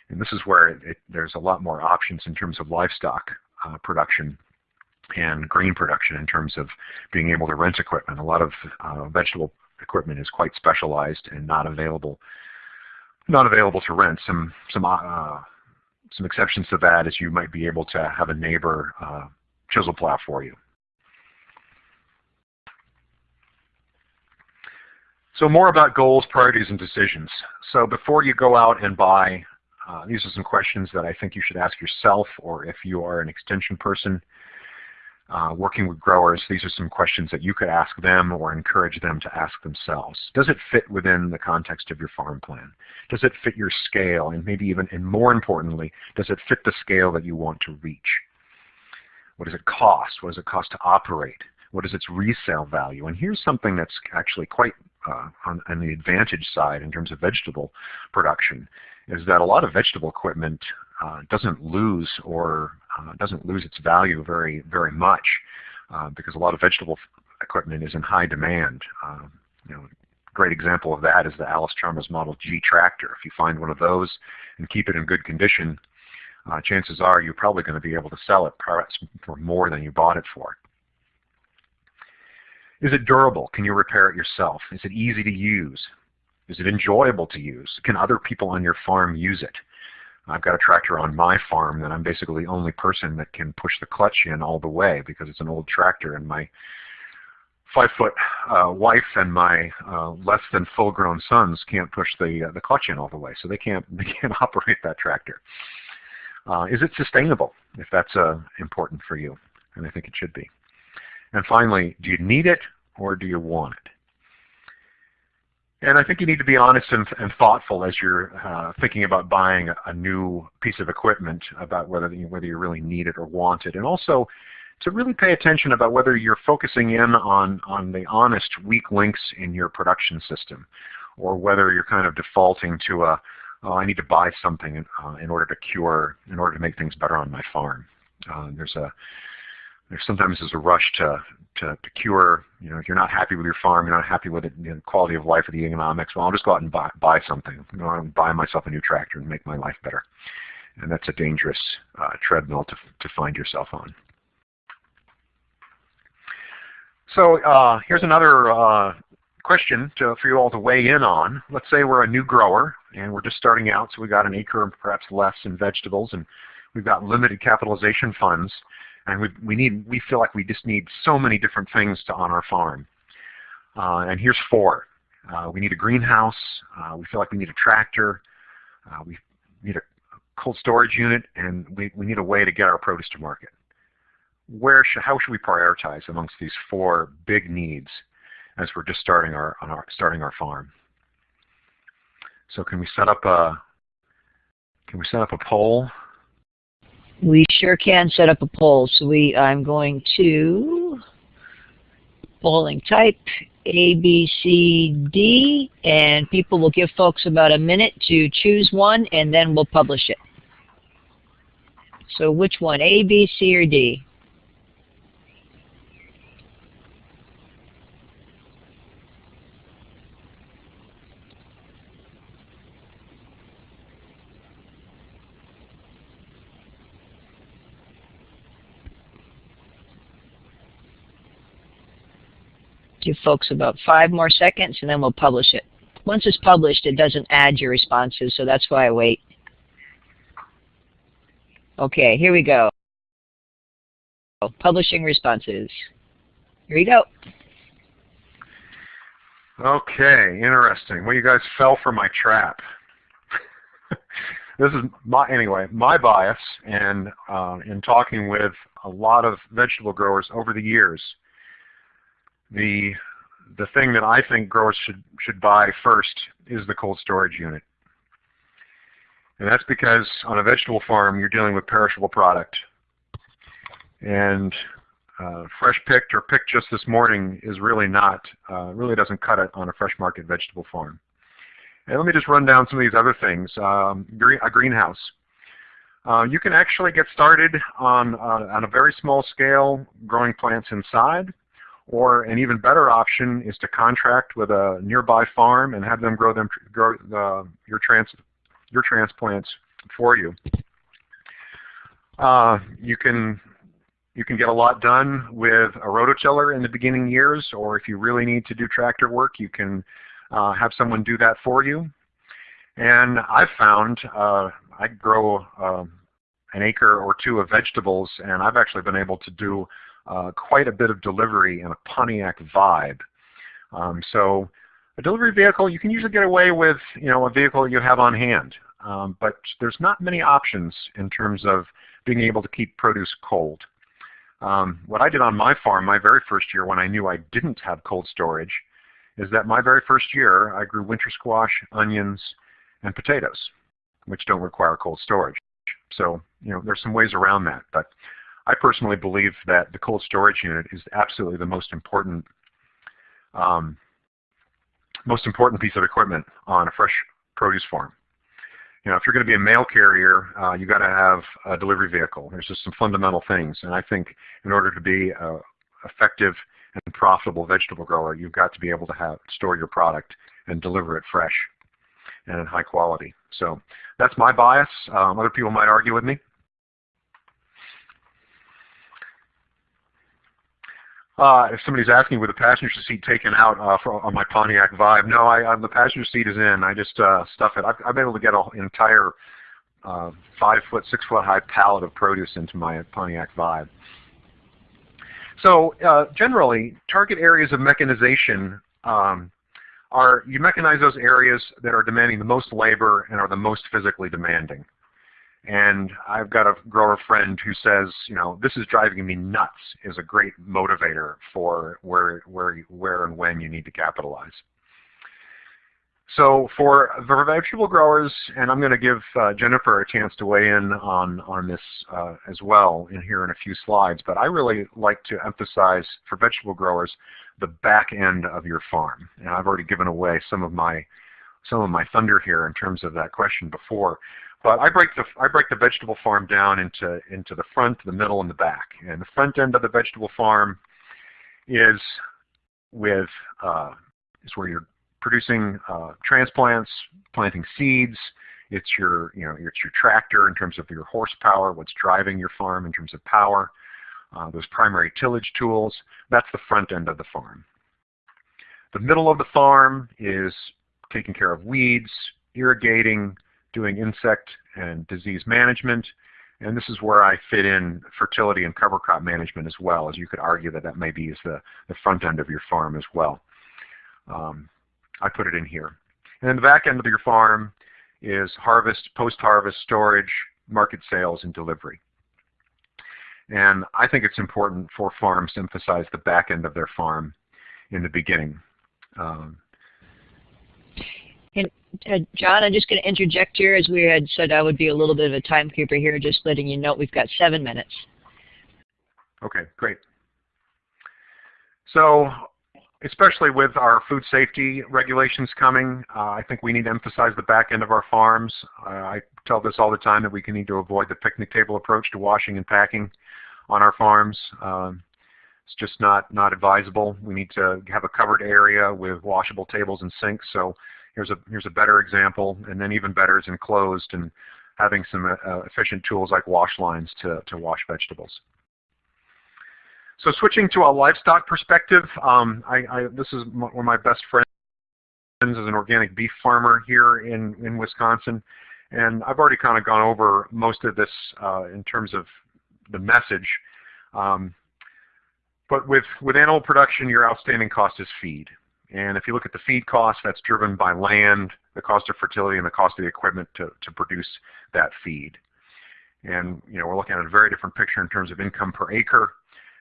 and this is where it, it, there's a lot more options in terms of livestock uh, production and grain production in terms of being able to rent equipment. A lot of uh, vegetable equipment is quite specialized and not available not available to rent. Some some uh, some exceptions to that is you might be able to have a neighbor uh, chisel plow for you. So more about goals, priorities, and decisions. So before you go out and buy, uh, these are some questions that I think you should ask yourself or if you are an extension person uh, working with growers, these are some questions that you could ask them or encourage them to ask themselves. Does it fit within the context of your farm plan? Does it fit your scale? And maybe even, and more importantly, does it fit the scale that you want to reach? What does it cost? What does it cost to operate? What is its resale value? And here's something that's actually quite uh, on, on, the advantage side in terms of vegetable production, is that a lot of vegetable equipment uh, doesn't lose or uh, doesn't lose its value very very much uh, because a lot of vegetable equipment is in high demand. Uh, you know, great example of that is the Allis-Chalmers Model G tractor. If you find one of those and keep it in good condition, uh, chances are you're probably going to be able to sell it for more than you bought it for. Is it durable? Can you repair it yourself? Is it easy to use? Is it enjoyable to use? Can other people on your farm use it? I've got a tractor on my farm that I'm basically the only person that can push the clutch in all the way because it's an old tractor and my five foot uh, wife and my uh, less than full grown sons can't push the uh, the clutch in all the way so they can't [LAUGHS] they can't operate that tractor. Uh, is it sustainable if that's uh, important for you? And I think it should be. And finally, do you need it or do you want it? And I think you need to be honest and, and thoughtful as you're uh, thinking about buying a, new piece of equipment about whether you, whether you really need it or want it. And also to really pay attention about whether you're focusing in on, on the honest weak links in your production system or whether you're kind of defaulting to a, oh, I need to buy something uh, in order to cure, in order to make things better on my farm. Uh, there's a there's sometimes there's a rush to, to, to cure, you know, if you're not happy with your farm, you're not happy with it, the quality of life or the economics, well, I'll just go out and buy, buy something. You know, I'll buy myself a new tractor and make my life better. And that's a dangerous uh, treadmill to, to find yourself on. So uh, here's another uh, question to, for you all to weigh in on. Let's say we're a new grower and we're just starting out, so we've got an acre and perhaps less in vegetables, and we've got limited capitalization funds and we, we need we feel like we just need so many different things to on our farm. Uh, and here's four. Uh, we need a greenhouse. Uh, we feel like we need a tractor. Uh, we need a cold storage unit, and we, we need a way to get our produce to market. Where should, how should we prioritize amongst these four big needs? as we're just starting our, our starting our farm. So can we set up a can we set up a poll? We sure can set up a poll. So we I'm going to polling type A, B, C, D, and people will give folks about a minute to choose one, and then we'll publish it. So which one, A, B, C, or D? Give folks about five more seconds and then we'll publish it. Once it's published, it doesn't add your responses, so that's why I wait. Okay, here we go. Publishing responses. Here we go. Okay, interesting. Well, you guys fell for my trap. [LAUGHS] this is my anyway my bias, and uh, in talking with a lot of vegetable growers over the years, the the thing that I think growers should should buy first is the cold storage unit. And that's because on a vegetable farm you're dealing with perishable product. And uh, fresh picked or picked just this morning is really not, uh, really doesn't cut it on a fresh market vegetable farm. And let me just run down some of these other things. Um, a greenhouse. Uh, you can actually get started on, uh, on a very small scale growing plants inside. Or an even better option is to contract with a nearby farm and have them grow them grow uh, your trans your transplants for you. Uh, you can you can get a lot done with a rototiller in the beginning years, or if you really need to do tractor work, you can uh, have someone do that for you. And I've found uh, I grow uh, an acre or two of vegetables, and I've actually been able to do uh, quite a bit of delivery and a Pontiac Vibe. Um, so a delivery vehicle, you can usually get away with you know a vehicle you have on hand, um, but there's not many options in terms of being able to keep produce cold. Um, what I did on my farm my very first year when I knew I didn't have cold storage is that my very first year I grew winter squash, onions, and potatoes, which don't require cold storage. So you know there's some ways around that, but I personally believe that the cold storage unit is absolutely the most important um, most important piece of equipment on a fresh produce farm. You know, if you're going to be a mail carrier, uh, you've got to have a delivery vehicle. There's just some fundamental things, and I think in order to be an effective and profitable vegetable grower, you've got to be able to have store your product and deliver it fresh and in high quality. So that's my bias. Um, other people might argue with me. Uh, if somebody's asking with the passenger seat taken out uh, for, on my Pontiac Vibe, no, I, I, the passenger seat is in. I just uh, stuff it. I've, I've been able to get an entire uh, five foot, six foot high pallet of produce into my Pontiac Vibe. So uh, generally, target areas of mechanization um, are you mechanize those areas that are demanding the most labor and are the most physically demanding. And I've got a grower friend who says, you know, this is driving me nuts is a great motivator for where, where, where and when you need to capitalize. So for the vegetable growers, and I'm going to give uh, Jennifer a chance to weigh in on, on this uh, as well in here in a few slides, but I really like to emphasize for vegetable growers the back end of your farm. And I've already given away some of my some of my thunder here in terms of that question before. But I break the I break the vegetable farm down into into the front, the middle, and the back. And the front end of the vegetable farm is with uh, is where you're producing uh, transplants, planting seeds. It's your you know it's your tractor in terms of your horsepower, what's driving your farm in terms of power. Uh, those primary tillage tools. That's the front end of the farm. The middle of the farm is taking care of weeds, irrigating, doing insect and disease management. And this is where I fit in fertility and cover crop management as well, as you could argue that that maybe is the, the front end of your farm as well. Um, I put it in here. And then the back end of your farm is harvest, post-harvest, storage, market sales, and delivery. And I think it's important for farms to emphasize the back end of their farm in the beginning. Um, uh, John, I'm just going to interject here, as we had said, I would be a little bit of a timekeeper here, just letting you know we've got seven minutes. Okay, great. So especially with our food safety regulations coming, uh, I think we need to emphasize the back end of our farms. Uh, I tell this all the time that we can need to avoid the picnic table approach to washing and packing on our farms. Um, it's just not, not advisable. We need to have a covered area with washable tables and sinks. So here's a, here's a better example, and then even better is enclosed and having some uh, efficient tools like wash lines to, to wash vegetables. So switching to a livestock perspective, um, I, I, this is one of my best friends is an organic beef farmer here in, in Wisconsin. And I've already kind of gone over most of this uh, in terms of the message. Um, but with, with animal production, your outstanding cost is feed. And if you look at the feed cost, that's driven by land, the cost of fertility, and the cost of the equipment to, to produce that feed. And you know, we're looking at a very different picture in terms of income per acre.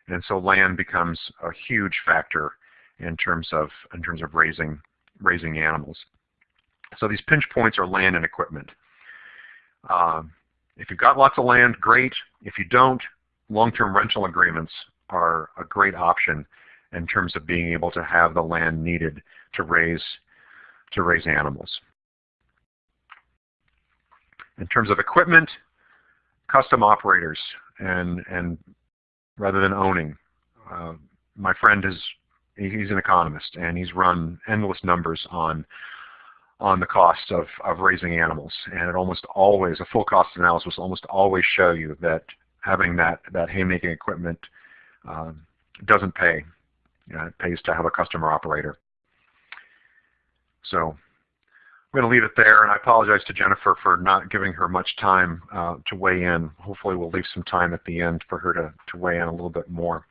And so land becomes a huge factor in terms of in terms of raising raising animals. So these pinch points are land and equipment. Um, if you've got lots of land, great. If you don't, long-term rental agreements are a great option in terms of being able to have the land needed to raise to raise animals. In terms of equipment, custom operators and and rather than owning. Uh, my friend is he's an economist and he's run endless numbers on on the cost of, of raising animals and it almost always a full cost analysis will almost always show you that having that that haymaking equipment um, doesn't pay. Know, it pays to have a customer operator. So I'm going to leave it there, and I apologize to Jennifer for not giving her much time uh, to weigh in. Hopefully we'll leave some time at the end for her to, to weigh in a little bit more.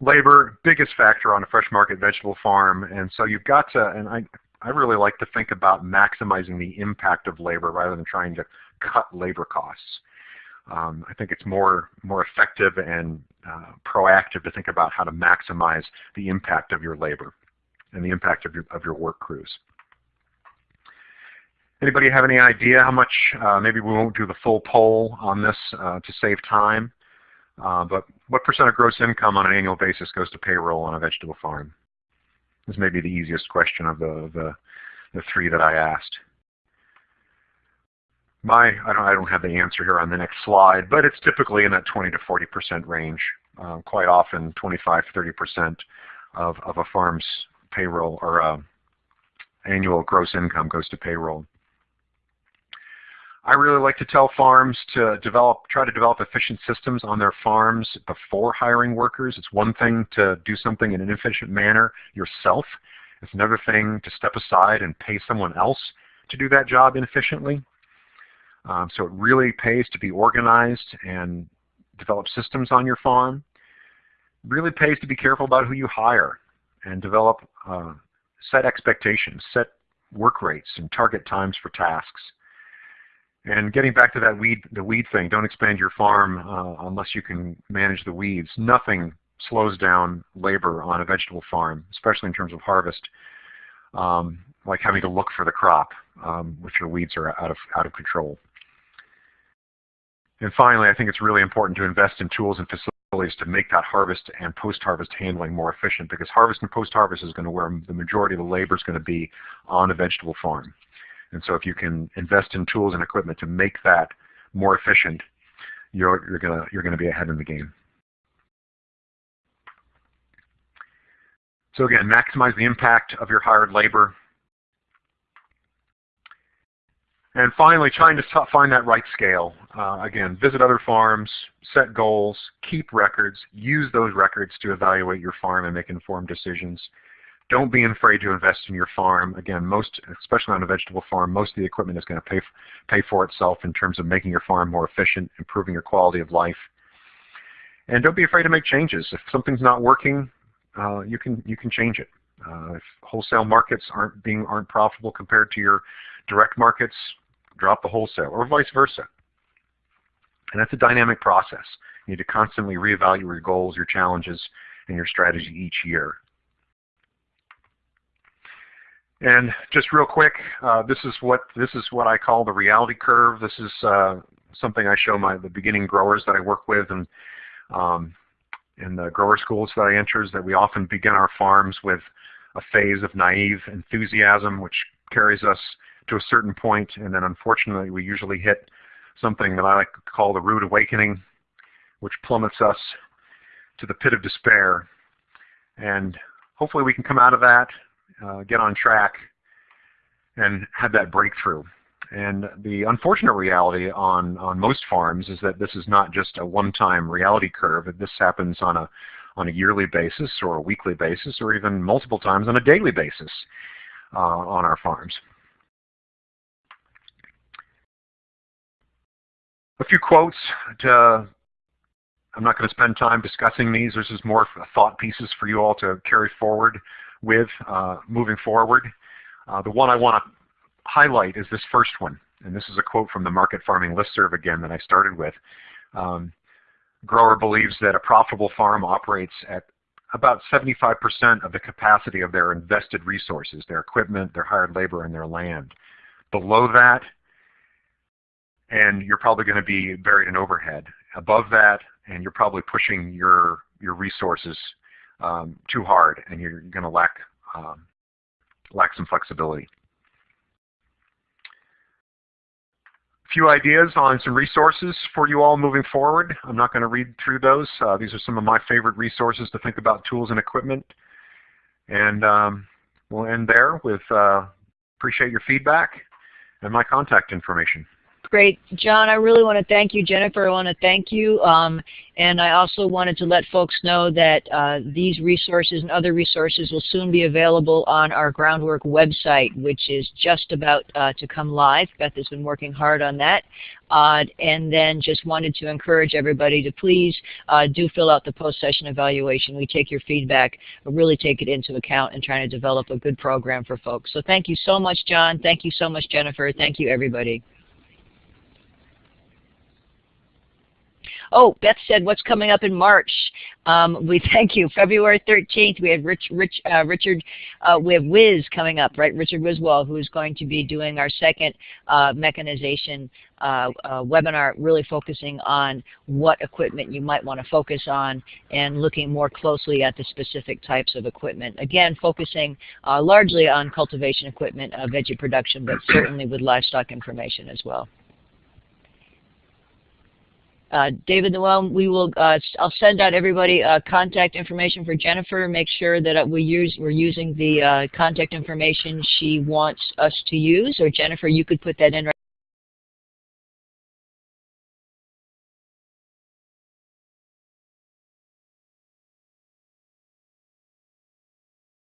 Labor, biggest factor on a fresh market vegetable farm, and so you've got to, and I, I really like to think about maximizing the impact of labor rather than trying to cut labor costs. Um, I think it's more, more effective and uh, proactive to think about how to maximize the impact of your labor and the impact of your, of your work crews. Anybody have any idea how much, uh, maybe we won't do the full poll on this uh, to save time, uh, but what percent of gross income on an annual basis goes to payroll on a vegetable farm? This may be the easiest question of the, the, the three that I asked. My, I don't, I don't have the answer here on the next slide, but it's typically in that 20 to 40% range. Uh, quite often 25, 30% of, of a farm's payroll or uh, annual gross income goes to payroll. I really like to tell farms to develop, try to develop efficient systems on their farms before hiring workers. It's one thing to do something in an efficient manner yourself. It's another thing to step aside and pay someone else to do that job efficiently. Um, so it really pays to be organized and develop systems on your farm. It really pays to be careful about who you hire and develop uh, set expectations, set work rates, and target times for tasks. And getting back to that weed, the weed thing, don't expand your farm uh, unless you can manage the weeds. Nothing slows down labor on a vegetable farm, especially in terms of harvest, um, like having to look for the crop um, if your weeds are out of, out of control. And finally, I think it's really important to invest in tools and facilities to make that harvest and post-harvest handling more efficient because harvest and post-harvest is going to where the majority of the labor is going to be on a vegetable farm. And so if you can invest in tools and equipment to make that more efficient, you're, you're going you're gonna be ahead in the game. So again, maximize the impact of your hired labor. And finally, trying to find that right scale. Uh, again, visit other farms, set goals, keep records, use those records to evaluate your farm and make informed decisions. Don't be afraid to invest in your farm. Again, most, especially on a vegetable farm, most of the equipment is going to pay, pay for itself in terms of making your farm more efficient, improving your quality of life. And don't be afraid to make changes. If something's not working, uh, you can you can change it. Uh, if wholesale markets aren't being aren't profitable compared to your direct markets, drop the wholesale, or vice versa. And that's a dynamic process. You need to constantly reevaluate your goals, your challenges, and your strategy each year. And just real quick, uh, this is what this is what I call the reality curve. This is uh, something I show my the beginning growers that I work with and um, in the grower schools that I enter is that we often begin our farms with a phase of naive enthusiasm which carries us to a certain point and then unfortunately we usually hit something that I like to call the rude awakening which plummets us to the pit of despair and hopefully we can come out of that, uh, get on track and have that breakthrough. And the unfortunate reality on, on most farms is that this is not just a one-time reality curve. This happens on a, on a yearly basis or a weekly basis or even multiple times on a daily basis uh, on our farms. A few quotes to I'm not going to spend time discussing these. This is more thought pieces for you all to carry forward with uh, moving forward. Uh, the one I want to highlight is this first one. And this is a quote from the Market Farming Listserv again that I started with. Um, grower believes that a profitable farm operates at about 75% of the capacity of their invested resources, their equipment, their hired labor, and their land. Below that, and you're probably going to be buried in overhead. Above that, and you're probably pushing your your resources um, too hard, and you're going to lack um, lack some flexibility. A few ideas on some resources for you all moving forward. I'm not going to read through those. Uh, these are some of my favorite resources to think about tools and equipment. And um, we'll end there with uh, appreciate your feedback and my contact information. Great. John, I really want to thank you. Jennifer, I want to thank you. Um, and I also wanted to let folks know that uh, these resources and other resources will soon be available on our Groundwork website, which is just about uh, to come live. Beth has been working hard on that. Uh, and then just wanted to encourage everybody to please uh, do fill out the post-session evaluation. We take your feedback, really take it into account in trying to develop a good program for folks. So thank you so much, John. Thank you so much, Jennifer. Thank you, everybody. Oh, Beth said, what's coming up in March? Um, we [LAUGHS] thank you. February 13th, we have Rich, Rich, uh, Richard, uh, we have Wiz coming up, right? Richard Wiswall, who's going to be doing our second uh, mechanization uh, uh, webinar, really focusing on what equipment you might want to focus on and looking more closely at the specific types of equipment. Again, focusing uh, largely on cultivation equipment, veggie production, but certainly with livestock information as well. Uh, David Noel, we will. Uh, I'll send out everybody uh, contact information for Jennifer. Make sure that uh, we use we're using the uh, contact information she wants us to use. Or Jennifer, you could put that in. Right